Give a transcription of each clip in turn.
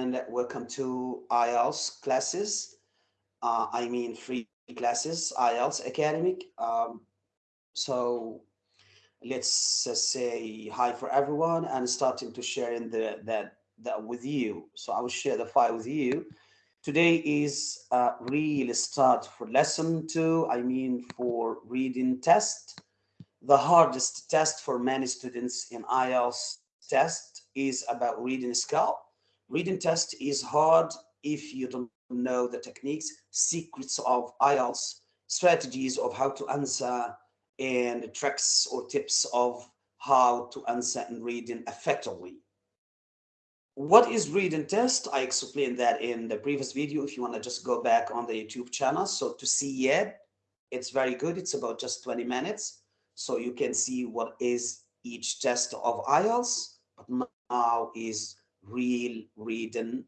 and welcome to IELTS classes. Uh, I mean free classes, IELTS academic. Um, so let's uh, say hi for everyone and starting to share in the that that with you. So I will share the file with you. Today is a real start for lesson two. I mean for reading test. The hardest test for many students in IELTS test is about reading skill. Reading test is hard if you don't know the techniques, secrets of IELTS, strategies of how to answer, and tricks or tips of how to answer and reading effectively. What is reading test? I explained that in the previous video. If you want to just go back on the YouTube channel. So to see it, it's very good. It's about just 20 minutes. So you can see what is each test of IELTS. But now is real reading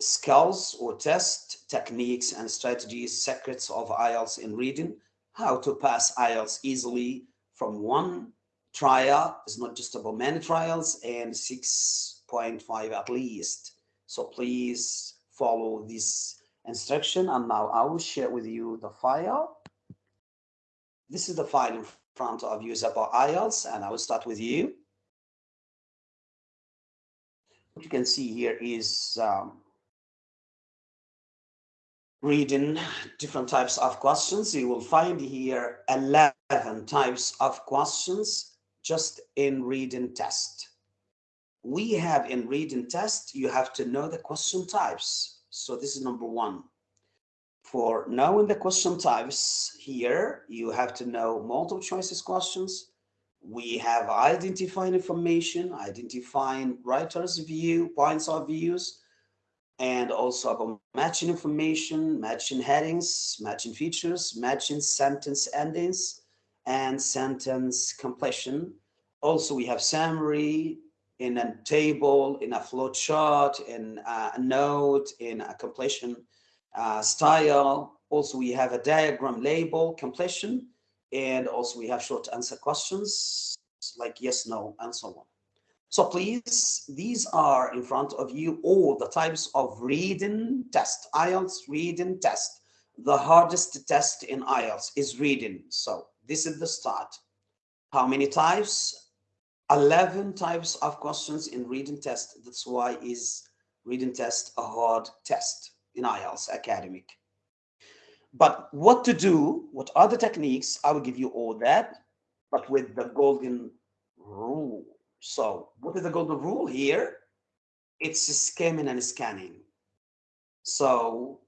skills or test techniques and strategies, secrets of IELTS in reading, how to pass IELTS easily from one trial, it's not just about many trials, and 6.5 at least. So please follow this instruction. And now I will share with you the file. This is the file in front of you about IELTS, and I will start with you. What you can see here is um, reading different types of questions. You will find here 11 types of questions just in reading test. We have in reading test, you have to know the question types. So this is number one. For knowing the question types here, you have to know multiple choices questions. We have identifying information, identifying writer's view, points of views, and also about matching information, matching headings, matching features, matching sentence endings, and sentence completion. Also, we have summary in a table, in a flow chart, in a note, in a completion uh, style. Also, we have a diagram label completion, and also we have short answer questions like yes, no, and so on. So please, these are in front of you all the types of reading test, IELTS reading test. The hardest test in IELTS is reading. So this is the start. How many types? 11 types of questions in reading test. That's why is reading test a hard test in IELTS academic. But what to do, what are the techniques? I will give you all that, but with the golden rule. So what is the golden rule here? It's skimming and scanning. So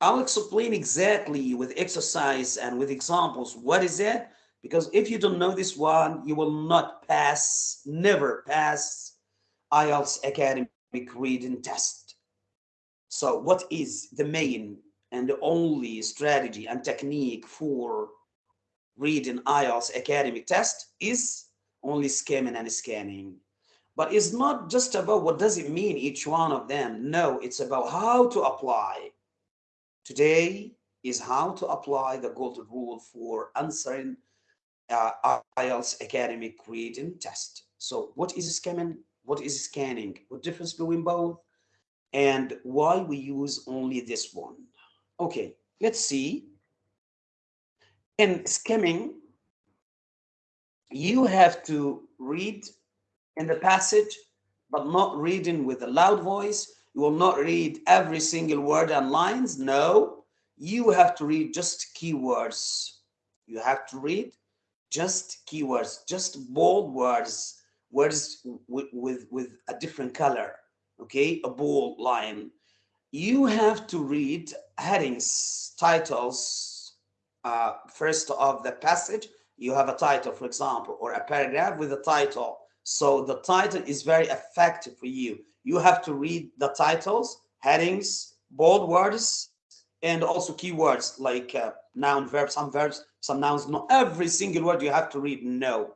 I'll explain exactly with exercise and with examples what is it because if you don't know this one you will not pass never pass IELTS academic reading test so what is the main and the only strategy and technique for reading IELTS academic test is only skimming and scanning. But it's not just about what does it mean, each one of them. No, it's about how to apply. Today is how to apply the golden rule for answering uh, IELTS academic reading test. So what is skimming? What is scanning? What difference between both? And why we use only this one? Okay, let's see. In skimming, you have to read in the passage, but not reading with a loud voice. You will not read every single word and lines. No, you have to read just keywords. You have to read just keywords, just bold words, words with, with, with a different color, okay? A bold line. You have to read headings, titles, uh, first of the passage, you have a title, for example, or a paragraph with a title. So the title is very effective for you. You have to read the titles, headings, bold words, and also keywords like uh, noun, verb, some verbs, some nouns. Not every single word you have to read, no.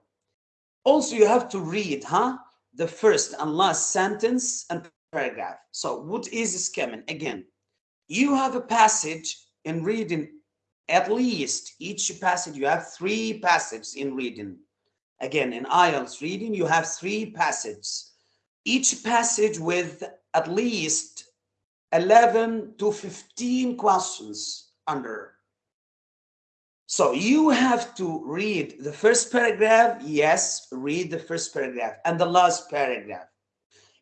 Also, you have to read, huh? The first and last sentence and paragraph. So what is skimming? Again, you have a passage in reading at least each passage, you have three passages in reading. Again, in IELTS reading, you have three passages. Each passage with at least 11 to 15 questions under. So you have to read the first paragraph. Yes, read the first paragraph and the last paragraph.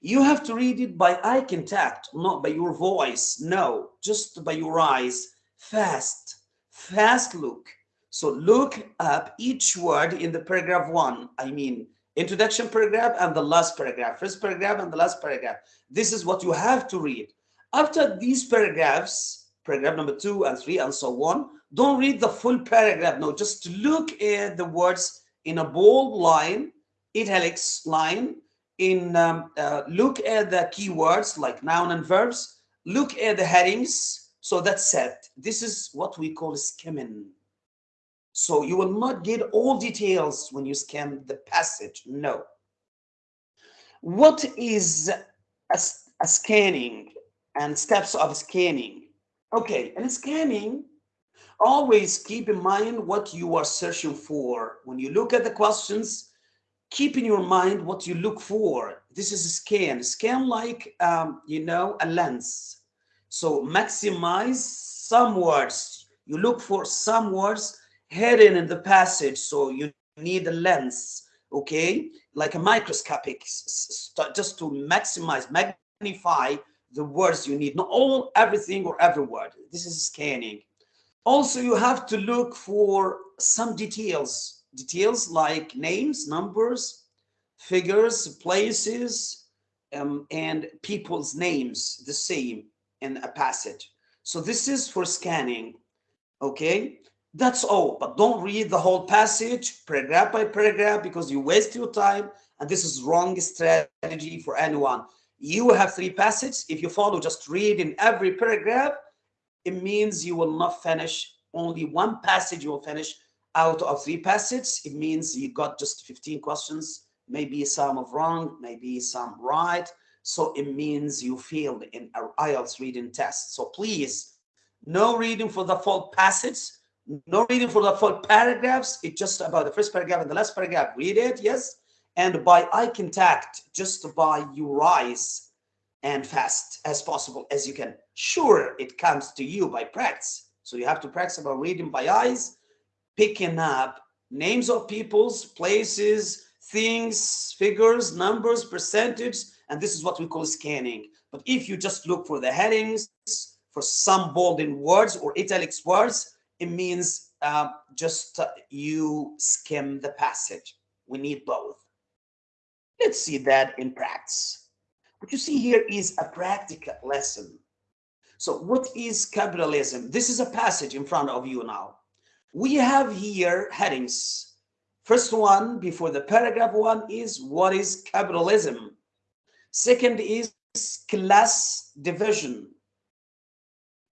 You have to read it by eye contact, not by your voice. No, just by your eyes. Fast, fast look. So look up each word in the paragraph one. I mean, introduction paragraph and the last paragraph, first paragraph and the last paragraph. This is what you have to read. After these paragraphs, paragraph number two and three and so on, don't read the full paragraph. No, just look at the words in a bold line, italics line, in um, uh, look at the keywords like noun and verbs, look at the headings. So that's it. This is what we call skimming. So you will not get all details when you scan the passage. No. What is a, a scanning and steps of scanning? Okay, and scanning, always keep in mind what you are searching for. When you look at the questions, keep in your mind what you look for. This is a scan, scan like, um, you know, a lens. So maximize some words. You look for some words hidden in the passage. So you need a lens, okay? Like a microscopic, just to maximize, magnify the words you need, not all, everything or every word. This is scanning. Also, you have to look for some details, details like names, numbers, figures, places, um, and people's names, the same in a passage. So this is for scanning, okay? That's all, but don't read the whole passage paragraph by paragraph because you waste your time and this is wrong strategy for anyone. You have three passages. If you follow just read in every paragraph, it means you will not finish only one passage you will finish out of three passages. It means you got just 15 questions, maybe some of wrong, maybe some right. So it means you failed in IELTS reading test. So please, no reading for the full passage no reading for the full paragraphs. It's just about the first paragraph and the last paragraph. Read it, yes. And by eye contact, just by your eyes and fast as possible as you can. Sure, it comes to you by practice. So you have to practice about reading by eyes, picking up names of peoples, places, things, figures, numbers, percentage, and this is what we call scanning. But if you just look for the headings, for some bolded words or italics words, it means uh, just uh, you skim the passage. We need both. Let's see that in practice. What you see here is a practical lesson. So what is capitalism? This is a passage in front of you now. We have here headings. First one before the paragraph one is what is capitalism? Second is class division.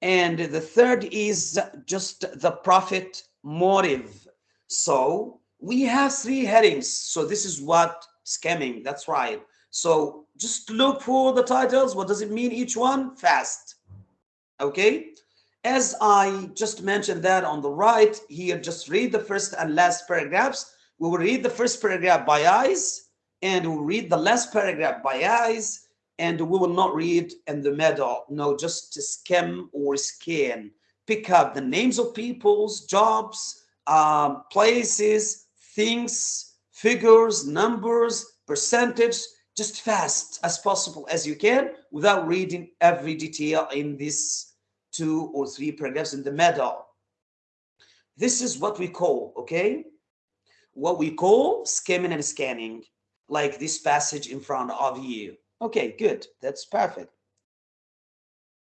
And the third is just the profit motive. So we have three headings. So this is what scamming, that's right. So just look for the titles. What does it mean each one? Fast. Okay. As I just mentioned that on the right here, just read the first and last paragraphs. We will read the first paragraph by eyes and we'll read the last paragraph by eyes and we will not read in the middle. No, just to skim or scan. Pick up the names of people's jobs, um, places, things, figures, numbers, percentage, just fast as possible as you can without reading every detail in this two or three paragraphs in the middle. This is what we call, okay? What we call skimming and scanning, like this passage in front of you. Okay, good. That's perfect.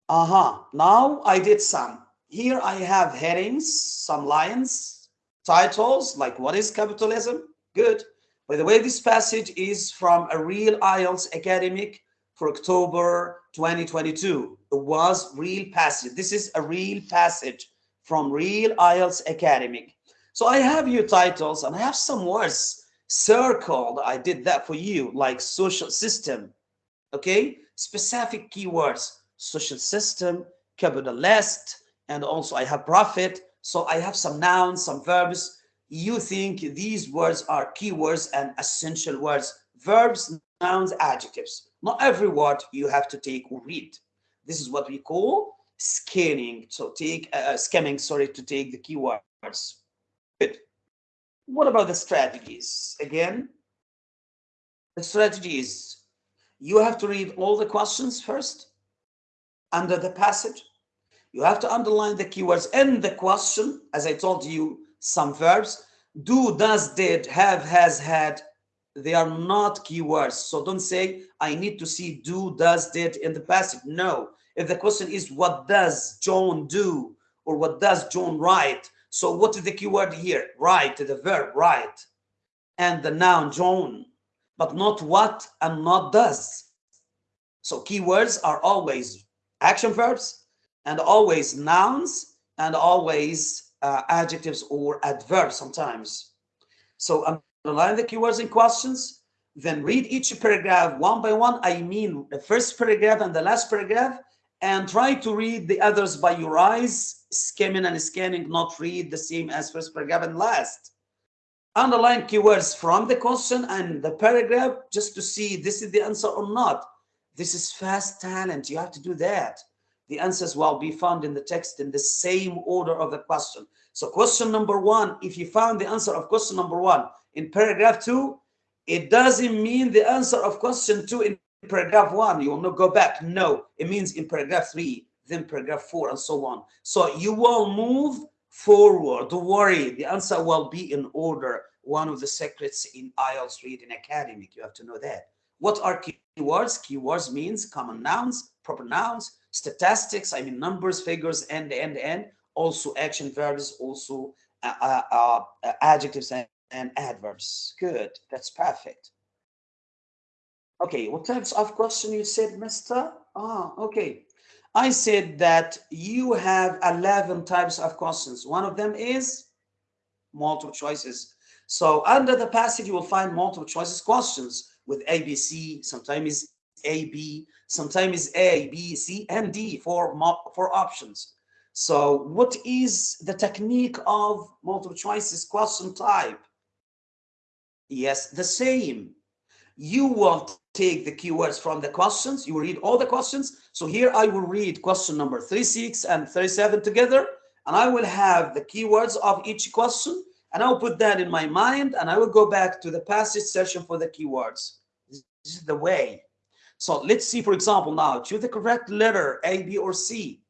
Uh-huh. Now I did some. Here I have headings, some lines, titles, like what is capitalism? Good. By the way, this passage is from a real IELTS academic for October 2022. It was real passage. This is a real passage from real IELTS academic. So I have your titles and I have some words circled. I did that for you, like social system, okay specific keywords social system capitalist and also i have profit so i have some nouns some verbs you think these words are keywords and essential words verbs nouns adjectives not every word you have to take or read This is what we call scanning. So take uh, uh scanning, sorry, to take the keywords. Good. What about the strategies? Again, the strategies. you have to read all the questions first under the passage. You have to underline the keywords in the question. As I told you, some verbs do, does, did, have, has, had, they are not keywords. So don't say, I need to see do, does, did in the passage. No. If the question is, what does John do? Or what does John write? So what is the keyword here? Write, the verb, write. And the noun, John. But not what and not does. So keywords are always action verbs and always nouns and always uh, adjectives or adverbs sometimes. So underline the keywords in questions, then read each paragraph one by one. I mean the first paragraph and the last paragraph, and try to read the others by your eyes, skimming and scanning, not read the same as first paragraph and last. Underline keywords from the question and the paragraph just to see this is the answer or not. This is fast talent. You have to do that the answers will be found in the text in the same order of the question. So question number one, if you found the answer of question number one in paragraph two, it doesn't mean the answer of question two in paragraph one. You will not go back. No, it means in paragraph three, then paragraph four, and so on. So you will move forward. Don't worry, the answer will be in order. One of the secrets in IELTS Reading Academy. You have to know that. What are keywords? Keywords means common nouns, proper nouns, statistics, I mean numbers, figures, and, and, and, also action verbs, also uh, uh, uh, adjectives and, and adverbs. Good, that's perfect. Okay, what types of question you said, mister? Ah, okay. I said that you have 11 types of questions. One of them is multiple choices. So under the passage, you will find multiple choices questions with ABC, sometimes A, B, sometimes A, B, C, and D for, for options. So what is the technique of multiple choices question type? Yes, the same. You will take the keywords from the questions. You will read all the questions. So here I will read question number 36 and 37 together. And I will have the keywords of each question. And I will put that in my mind. And I will go back to the passage section for the keywords. This is the way. So let's see, for example, now choose the correct letter A, B, or C.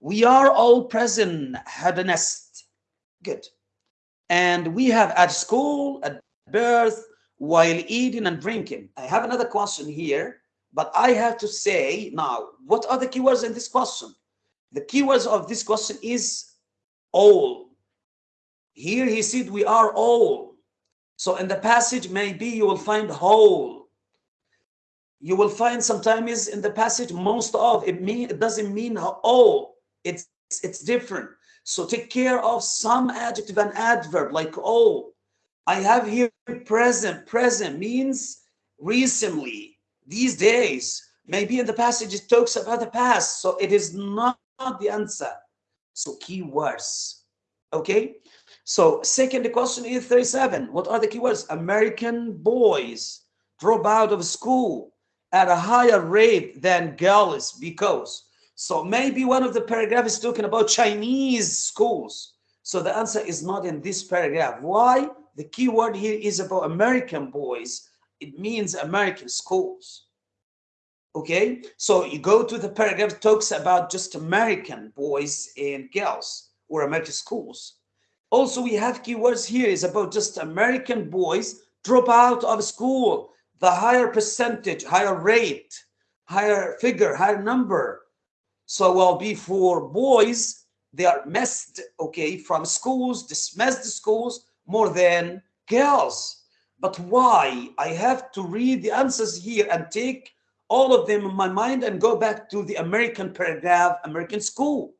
We are all present, had a nest. Good. And we have at school, at birth, while eating and drinking. I have another question here, but I have to say now, what are the keywords in this question? The keywords of this question is all. Here he said we are all. So in the passage, maybe you will find whole you will find sometimes in the passage most of it mean it doesn't mean all it's it's different. So take care of some adjective and adverb like oh, i have here present. Present means recently these days. Maybe in the passage it talks about the past so it is not the answer. So keywords okay? So second question is 37 what are the keywords american boys drop out of school at a higher rate than girls because so maybe one of the paragraph is talking about Chinese schools. So the answer is not in this paragraph. Why? The key word here is about American boys. It means American schools. Okay, so you go to the paragraph talks about just American boys and girls or American schools. Also, we have keywords here is about just American boys drop out of school the higher percentage, higher rate, higher figure, higher number. So will be for boys, they are missed, okay, from schools, dismissed schools more than girls. But why? I have to read the answers here and take all of them in my mind and go back to the American paragraph, American school,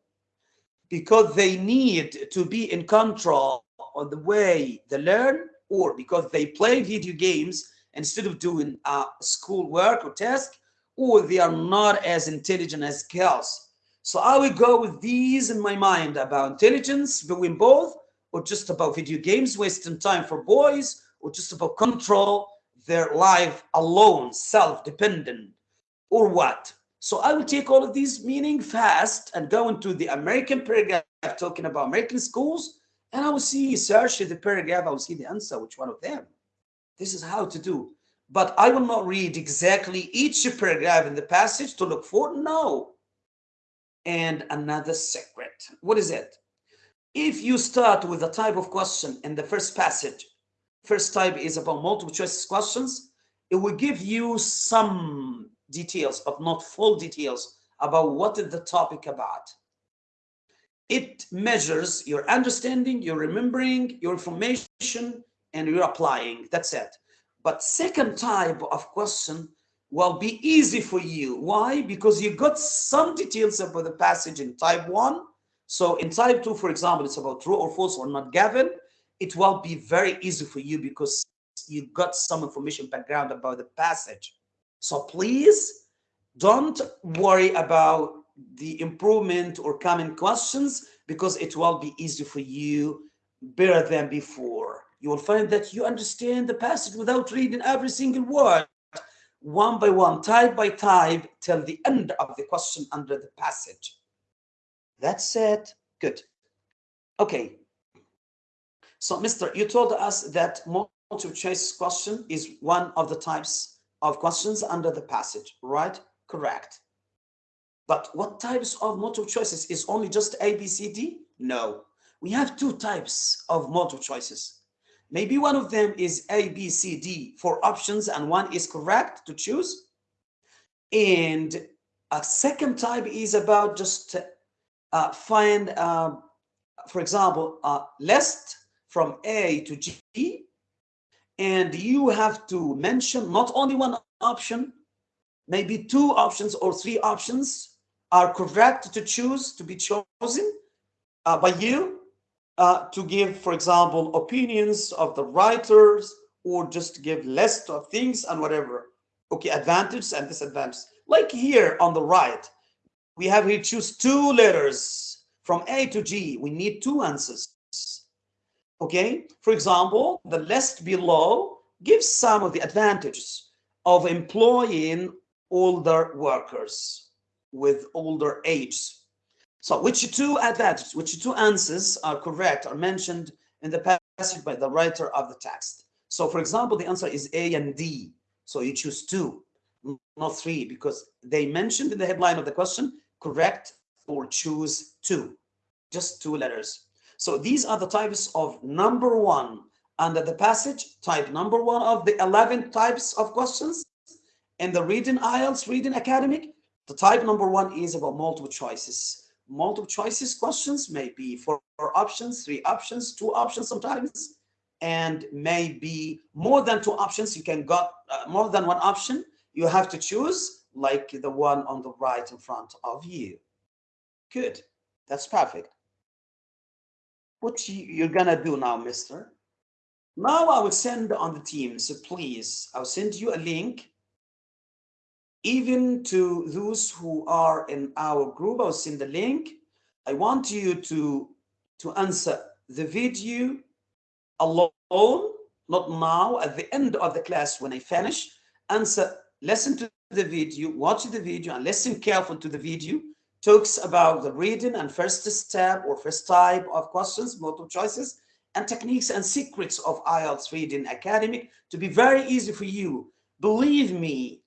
because they need to be in control on the way they learn or because they play video games instead of doing uh, school work or task, or they are mm. not as intelligent as girls. So I will go with these in my mind about intelligence between both, or just about video games, wasting time for boys, or just about control their life alone, self-dependent, or what? So I will take all of these meaning fast and go into the American paragraph talking about American schools, and I will see, search the paragraph, I will see the answer, which one of them. This is how to do. But I will not read exactly each paragraph in the passage to look for, no. And another secret. What is it? If you start with a type of question in the first passage, first type is about multiple choice questions, it will give you some details, but not full details about what is the topic about. It measures your understanding, your remembering, your information, and your applying. That's it. But second type of question will be easy for you. Why? Because you got some details about the passage in type one. So in type two, for example, it's about true or false or not given. It will be very easy for you because you got some information background about the passage. So please don't worry about the improvement or common questions because it will be easy for you better than before. You will find that you understand the passage without reading every single word, one by one, type by type, till the end of the question under the passage. That's it. Good. Okay. So, Mr. You told us that multiple choice question is one of the types of questions under the passage, right? Correct. But what types of multiple choices is only just A, B, C, D? No. We have two types of multiple choices. Maybe one of them is A, B, C, D, four options, and one is correct to choose. And a second type is about just uh, find, uh, for example, a list from A to G, and you have to mention not only one option, maybe two options or three options are correct to choose to be chosen uh, by you uh, to give, for example, opinions of the writers or just give list of things and whatever. Okay, advantages and disadvantages. Like here on the right, we have here choose two letters from A to G. We need two answers. Okay, for example, the list below gives some of the advantages of employing older workers with older age. So which two advantages, which two answers are correct are mentioned in the passage by the writer of the text. So for example, the answer is A and D. So you choose two, not three, because they mentioned in the headline of the question, correct or choose two, just two letters. So these are the types of number one under the passage, type number one of the 11 types of questions in the reading IELTS reading academic, the type number one is about multiple choices. Multiple choices questions may be four options, three options, two options sometimes, and maybe more than two options. You can got uh, more than one option. You have to choose like the one on the right in front of you. Good. That's perfect. What you, you're gonna do now, mister? Now I will send on the team. So please, I'll send you a link even to those who are in our group, I'll send the link. I want you to, to answer the video alone, not now, at the end of the class when I finish. Answer, listen to the video, watch the video, and listen careful to the video. Talks about the reading and first step or first type of questions, multiple choices, and techniques and secrets of IELTS Reading Academy to be very easy for you. Believe me,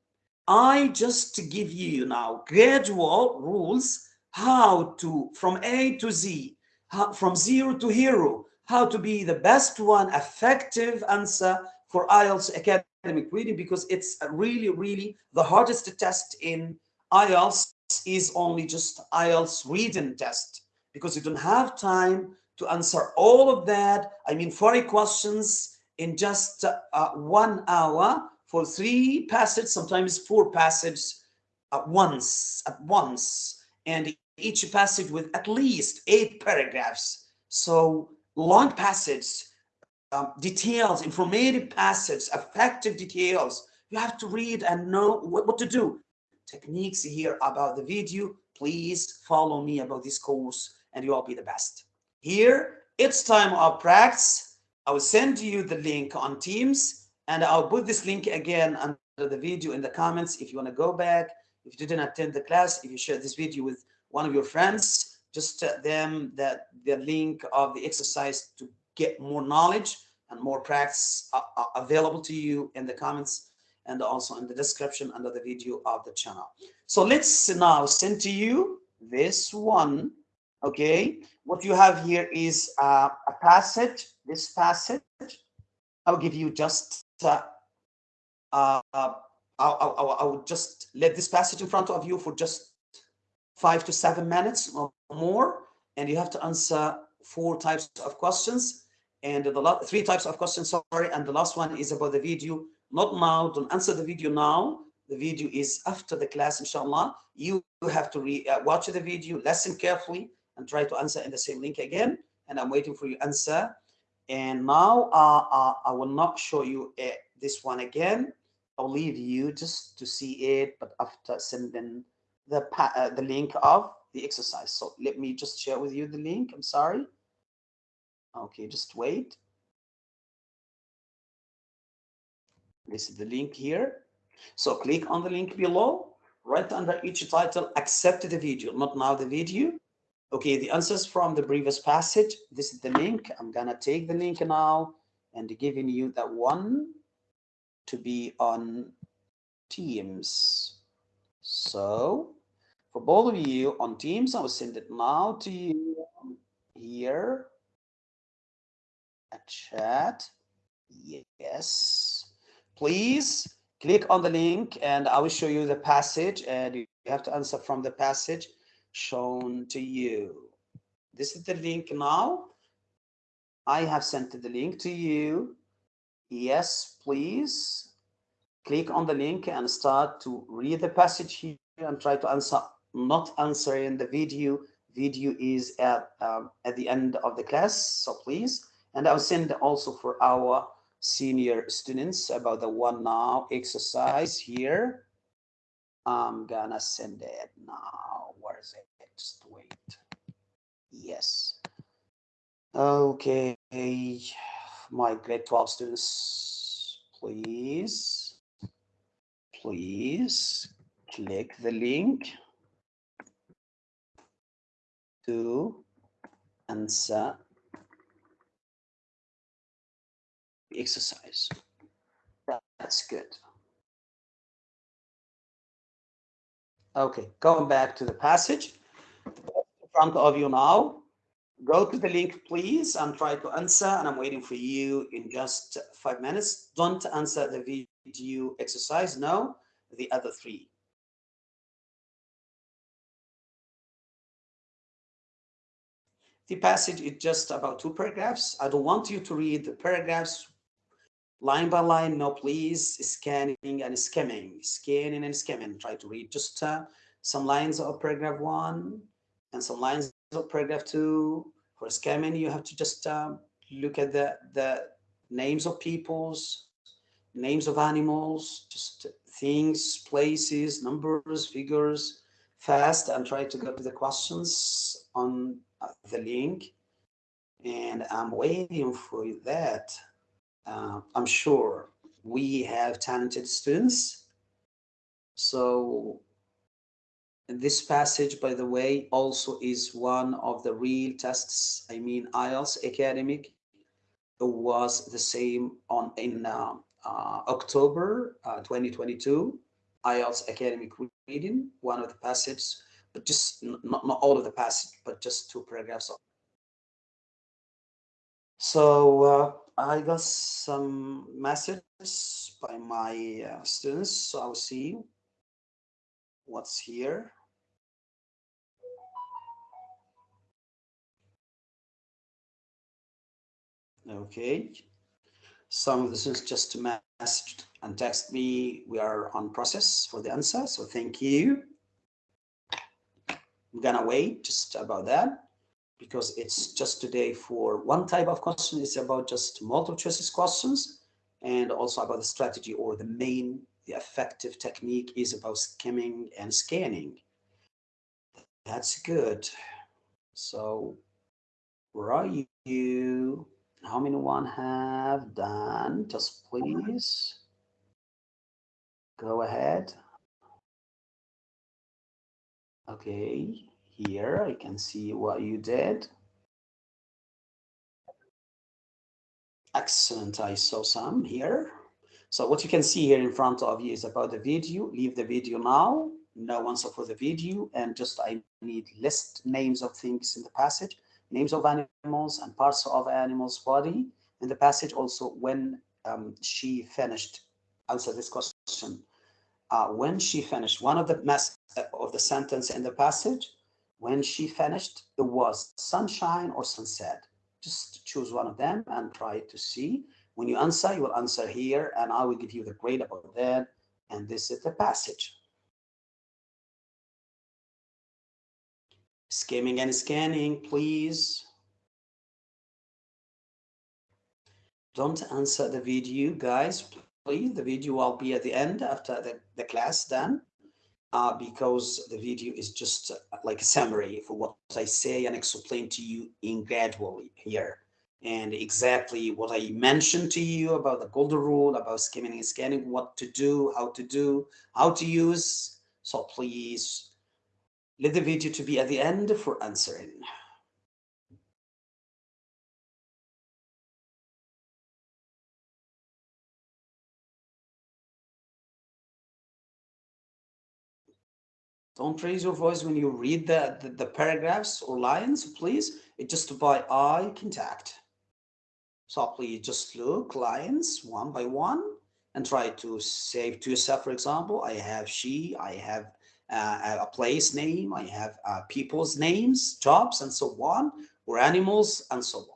I just give you now gradual rules how to from A to Z, how, from zero to hero, how to be the best one, effective answer for IELTS academic reading because it's really, really the hardest test in IELTS is only just IELTS reading test because you don't have time to answer all of that. I mean, 40 questions in just uh, one hour for three passages, sometimes four passages at once, at once, and each passage with at least eight paragraphs. So long passages, um, details, informative passages, effective details. You have to read and know what, what to do. Techniques here about the video. Please follow me about this course and you'll be the best. Here, it's time of practice. I will send you the link on Teams and I'll put this link again under the video in the comments if you want to go back If you didn't attend the class, if you share this video with one of your friends, just tell them that the link of the exercise to get more knowledge and more practice available to you in the comments and also in the description under the video of the channel. So let's now send to you this one. Okay, what you have here is uh, a passage. This passage, I'll give you just. Uh, uh, I'll, I'll, I'll just let this passage in front of you for just five to seven minutes or more, and you have to answer four types of questions and the three types of questions. Sorry, and the last one is about the video not now, don't answer the video now. The video is after the class, inshallah. You have to re uh, watch the video, listen carefully, and try to answer in the same link again. And I'm waiting for your answer. And now uh, uh, I will not show you uh, this one again. I'll leave you just to see it, but after sending the, uh, the link of the exercise. So let me just share with you the link. I'm sorry. Okay, just wait. This is the link here. So click on the link below, right under each title, accept the video, not now the video. Okay, the answers from the previous passage. This is the link. I'm gonna take the link now and giving you that one to be on Teams. So for both of you on Teams, I will send it now to you here. A chat. Yes please click on the link and I will show you the passage and you have to answer from the passage shown to you. This is the link now. I have sent the link to you. Yes, please click on the link and start to read the passage here and try to answer, not answer in the video. Video is at, um, at the end of the class, so please. And I'll send also for our senior students about the one now exercise here. I'm gonna send it now. Where is it? Wait. Yes. Okay, my grade 12 students, please, please click the link to answer the exercise. That's good. Okay, going back to the passage. In front of you now. Go to the link, please, and try to answer. And I'm waiting for you in just five minutes. Don't answer the video exercise. No, the other three. The passage is just about two paragraphs. I don't want you to read the paragraphs line by line, no please, scanning and skimming, scanning and skimming. Try to read just uh, some lines of paragraph one and some lines of paragraph two. For skimming, you have to just um, look at the, the names of peoples, names of animals, just things, places, numbers, figures, fast and try to go to the questions on uh, the link. And I'm waiting for that uh, I'm sure we have talented students. So this passage, by the way, also is one of the real tests. I mean, IELTS academic was the same on in uh, uh, October uh, 2022. IELTS academic reading, one of the passages, but just not, not all of the passage, but just two paragraphs so uh, I got some messages by my uh, students. So I'll see what's here. Okay. Some of the students just messaged and text me, we are on process for the answer. So thank you. I'm gonna wait just about that because it's just today for one type of question. It's about just multiple choices questions and also about the strategy or the main, the effective technique is about skimming and scanning. That's good. So where are you? How many one have done? Just please go ahead. Okay, here I can see what you did. Excellent, I saw some here. So what you can see here in front of you is about the video. Leave the video now. No answer for the video and just I need list names of things in the passage, names of animals and parts of animals body in the passage. Also when um, she finished, answer this question. Uh, when she finished one of the mess uh, of the sentence in the passage, when she finished, it was sunshine or sunset. Just choose one of them and try to see. When you answer, you will answer here, and I will give you the grade about that. And this is the passage. Skimming and scanning, please. Don't answer the video, guys, please. The video will be at the end after the, the class done. Uh, because the video is just uh, like a summary for what I say and explain to you in gradually here. And exactly what I mentioned to you about the golden rule, about skimming and scanning, what to do, how to do, how to use. So please let the video to be at the end for answering. Don't raise your voice when you read the, the, the paragraphs or lines, please. It's just by eye contact. So please just look lines one by one and try to say to yourself, for example, I have she, I have uh, a place name, I have uh, people's names, jobs, and so on, or animals, and so on.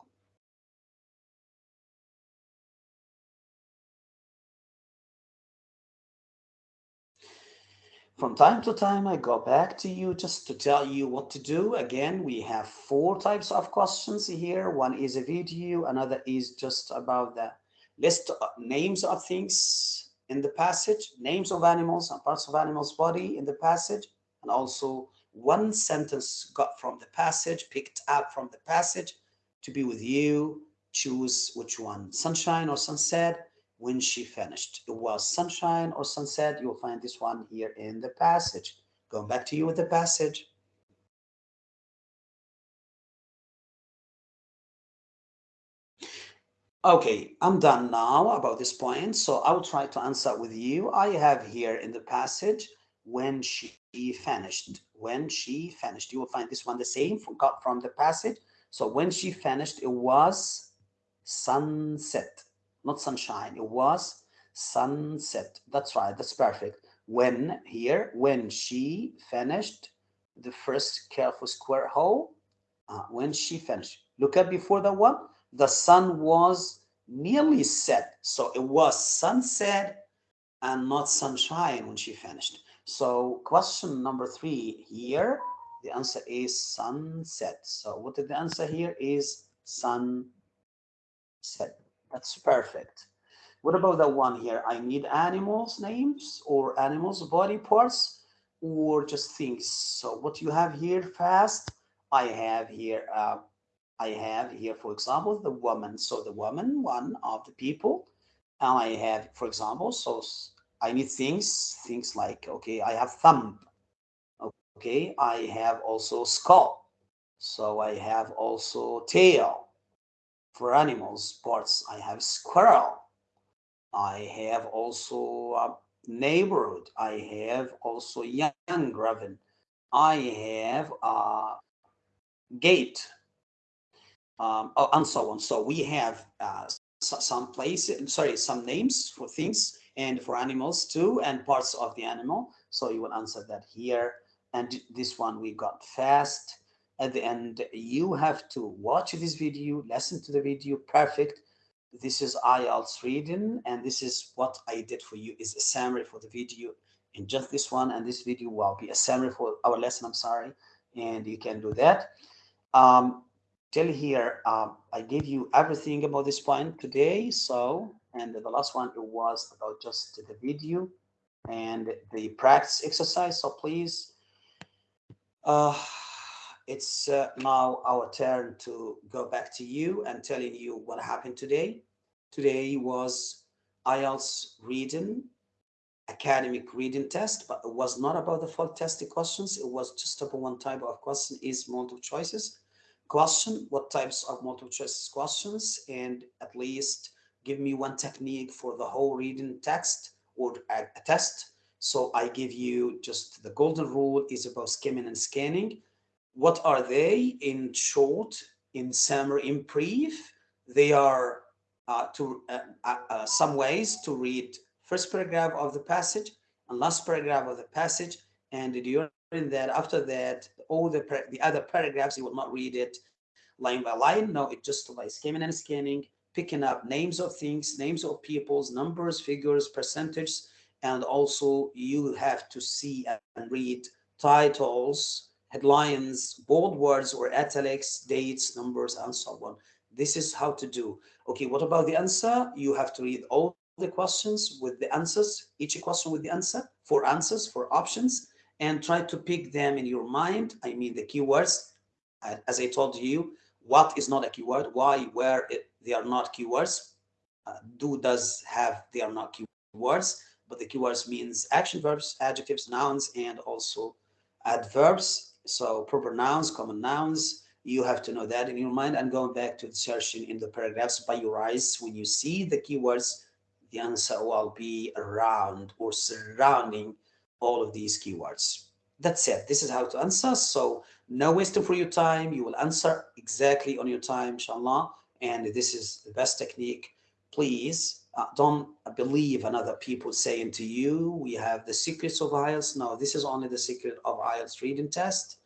From time to time, I go back to you just to tell you what to do. Again, we have four types of questions here. One is a video, another is just about the list of names of things in the passage, names of animals and parts of animals' body in the passage, and also one sentence got from the passage, picked up from the passage to be with you. Choose which one, sunshine or sunset when she finished. It was sunshine or sunset. You'll find this one here in the passage. Going back to you with the passage. Okay, I'm done now about this point. So I will try to answer with you. I have here in the passage when she finished. When she finished. You will find this one the same from, got from the passage. So when she finished, it was sunset not sunshine. It was sunset. That's right. That's perfect. When here, when she finished the first careful square hole, uh, when she finished. Look at before that one. The sun was nearly set. So it was sunset and not sunshine when she finished. So question number three here, the answer is sunset. So what did the answer here is sunset. That's perfect. What about that one here? I need animals names or animals body parts or just things. So what you have here fast, I have here, uh, I have here, for example, the woman. So the woman, one of the people, and I have, for example, so I need things, things like, okay, I have thumb. Okay, I have also skull. So I have also tail for animals parts i have squirrel. I have also a neighborhood. I have also young raven. I have a gate um, oh, and so on. So we have uh, some places sorry some names for things and for animals too and parts of the animal. So you will answer that here. And this one we got fast at the end you have to watch this video listen to the video perfect. This is IELTS reading and this is what I did for you is a summary for the video in just this one and this video will be a summary for our lesson I'm sorry and you can do that. Um, till here um, I gave you everything about this point today so and the last one it was about just the video and the practice exercise so please uh, it's uh, now our turn to go back to you and telling you what happened today. Today was IELTS reading academic reading test, but it was not about the full test questions. It was just about one type of question is multiple choices question, what types of multiple choice questions, and at least give me one technique for the whole reading text or a, a test. So I give you just the golden rule is about skimming and scanning. What are they in short, in summary, in brief? They are uh, to uh, uh, uh some ways to read first paragraph of the passage and last paragraph of the passage. And during that, after that, all the, the other paragraphs, you will not read it line by line. No, it just by skimming and scanning, picking up names of things, names of peoples, numbers, figures, percentages, and also you have to see and read titles, headlines, bold words or italics, dates, numbers, and so on. This is how to do. Okay, what about the answer? You have to read all the questions with the answers, each question with the answer, four answers, four options, and try to pick them in your mind. I mean the keywords. As I told you, what is not a keyword, why, where it, they are not keywords. Uh, do, does, have, they are not keywords, but the keywords means action verbs, adjectives, nouns, and also adverbs. So proper nouns, common nouns, you have to know that in your mind and going back to the searching in the paragraphs by your eyes. When you see the keywords, the answer will be around or surrounding all of these keywords. That's it. This is how to answer. So no wasting for your time. You will answer exactly on your time, inshallah. And this is the best technique. Please Uh, don't believe another people saying to you, we have the secrets of IELTS. No, this is only the secret of IELTS reading test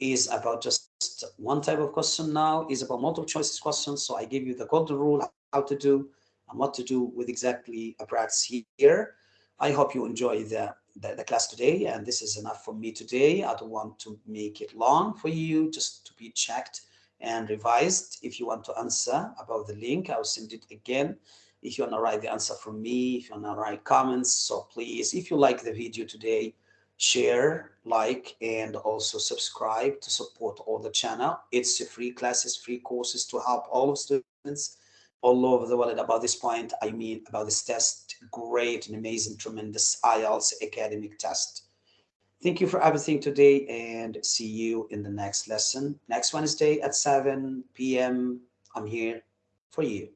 is about just one type of question now is about multiple choices questions. So I give you the golden rule, how to do and what to do with exactly a practice here. I hope you enjoy the, the, the, class today and this is enough for me today. I don't want to make it long for you, just to be checked and revised. If you want to answer about the link, I'll send it again. If you want to write the answer from me, if you want to write comments, so please, if you like the video today, share, like, and also subscribe to support all the channel. It's free classes, free courses to help all students all over the world about this point. I mean, about this test, great and amazing, tremendous IELTS academic test. Thank you for everything today and see you in the next lesson. Next Wednesday at 7 p.m. I'm here for you.